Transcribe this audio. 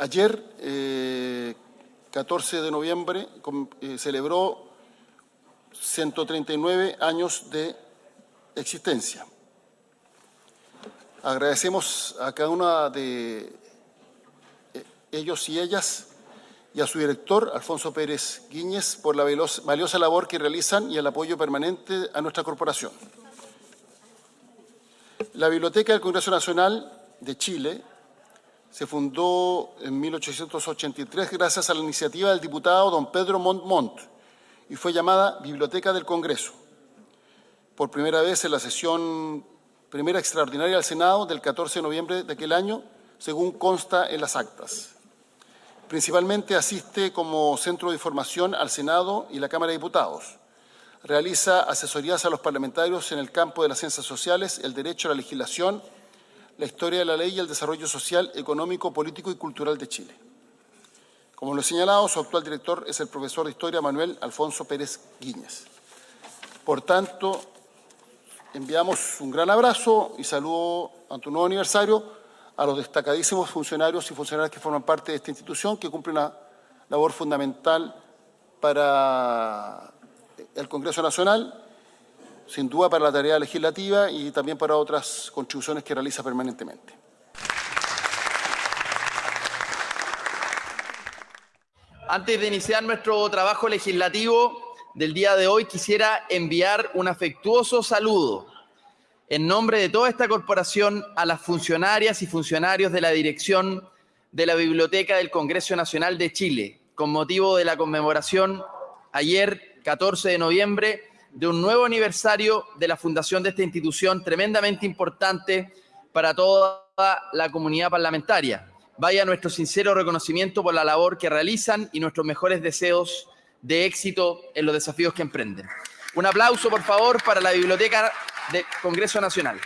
ayer, eh, 14 de noviembre, eh, celebró 139 años de existencia. Agradecemos a cada una de eh, ellos y ellas y a su director, Alfonso Pérez Guíñez, por la valiosa labor que realizan y el apoyo permanente a nuestra corporación. La Biblioteca del Congreso Nacional de Chile se fundó en 1883 gracias a la iniciativa del diputado don Pedro Montt Montt y fue llamada Biblioteca del Congreso. Por primera vez en la sesión primera extraordinaria del Senado del 14 de noviembre de aquel año, según consta en las actas. Principalmente asiste como centro de información al Senado y la Cámara de Diputados. Realiza asesorías a los parlamentarios en el campo de las ciencias sociales, el derecho a la legislación, la historia de la ley y el desarrollo social, económico, político y cultural de Chile. Como lo he señalado, su actual director es el profesor de Historia Manuel Alfonso Pérez Guíñez. Por tanto, enviamos un gran abrazo y saludo ante un nuevo aniversario a los destacadísimos funcionarios y funcionarias que forman parte de esta institución, que cumple una labor fundamental para el Congreso Nacional, sin duda para la tarea legislativa y también para otras contribuciones que realiza permanentemente. Antes de iniciar nuestro trabajo legislativo del día de hoy, quisiera enviar un afectuoso saludo en nombre de toda esta corporación a las funcionarias y funcionarios de la dirección de la Biblioteca del Congreso Nacional de Chile, con motivo de la conmemoración ayer, 14 de noviembre, de un nuevo aniversario de la fundación de esta institución tremendamente importante para toda la comunidad parlamentaria. Vaya nuestro sincero reconocimiento por la labor que realizan y nuestros mejores deseos de éxito en los desafíos que emprenden. Un aplauso, por favor, para la Biblioteca del Congreso Nacional.